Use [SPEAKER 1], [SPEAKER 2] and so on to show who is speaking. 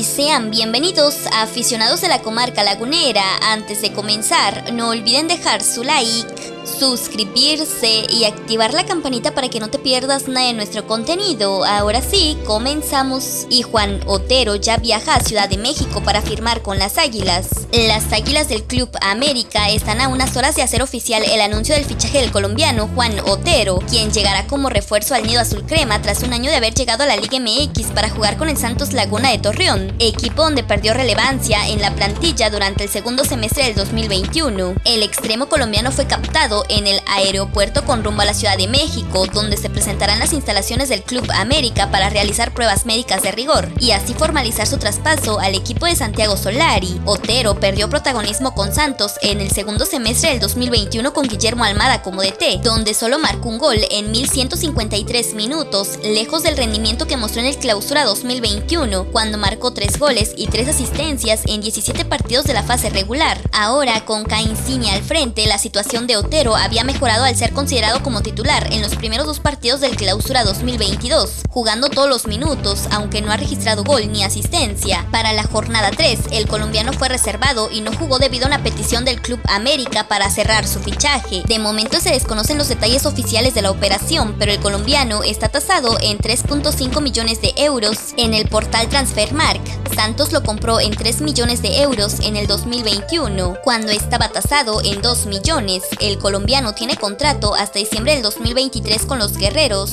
[SPEAKER 1] y sean bienvenidos a aficionados de la comarca lagunera. Antes de comenzar, no olviden dejar su like, suscribirse y activar la campanita para que no te pierdas nada de nuestro contenido. Ahora sí, comenzamos. Y Juan Otero ya viaja a Ciudad de México para firmar con las Águilas. Las Águilas del Club América están a unas horas de hacer oficial el anuncio del fichaje del colombiano Juan Otero, quien llegará como refuerzo al nido azul crema tras un año de haber llegado a la Liga MX para jugar con el Santos Laguna de Torreón, equipo donde perdió relevancia en la plantilla durante el segundo semestre del 2021. El extremo colombiano fue captado en el aeropuerto con rumbo a la Ciudad de México, donde se presentarán las instalaciones del Club América para realizar pruebas médicas de rigor y así formalizar su traspaso al equipo de Santiago Solari. Otero perdió protagonismo con Santos en el segundo semestre del 2021 con Guillermo Almada como DT, donde solo marcó un gol en 1153 minutos, lejos del rendimiento que mostró en el clausura 2021, cuando marcó 3 goles y 3 asistencias en 17 partidos de la fase regular. Ahora, con Cainsigne al frente, la situación de Otero había mejorado al ser considerado como titular en los primeros dos partidos del clausura 2022, jugando todos los minutos, aunque no ha registrado gol ni asistencia. Para la jornada 3, el colombiano fue reservado y no jugó debido a una petición del Club América para cerrar su fichaje. De momento se desconocen los detalles oficiales de la operación, pero el colombiano está tasado en 3.5 millones de euros en el portal Transfermark. Santos lo compró en 3 millones de euros en el 2021, cuando estaba tasado en 2 millones. El colombiano tiene contrato hasta diciembre del 2023 con los guerreros.